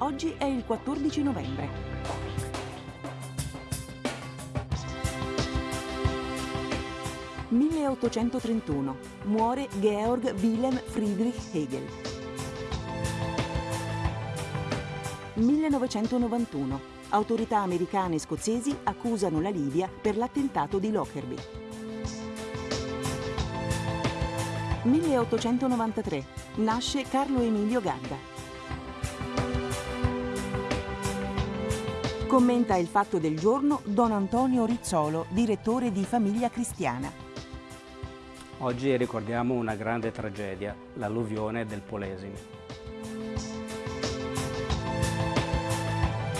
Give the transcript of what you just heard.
Oggi è il 14 novembre. «1831. Muore Georg Wilhelm Friedrich Hegel». 1991. Autorità americane e scozzesi accusano la Libia per l'attentato di Lockerbie. 1893. Nasce Carlo Emilio Gadda. Commenta il fatto del giorno Don Antonio Rizzolo, direttore di Famiglia Cristiana. Oggi ricordiamo una grande tragedia, l'alluvione del Polesine.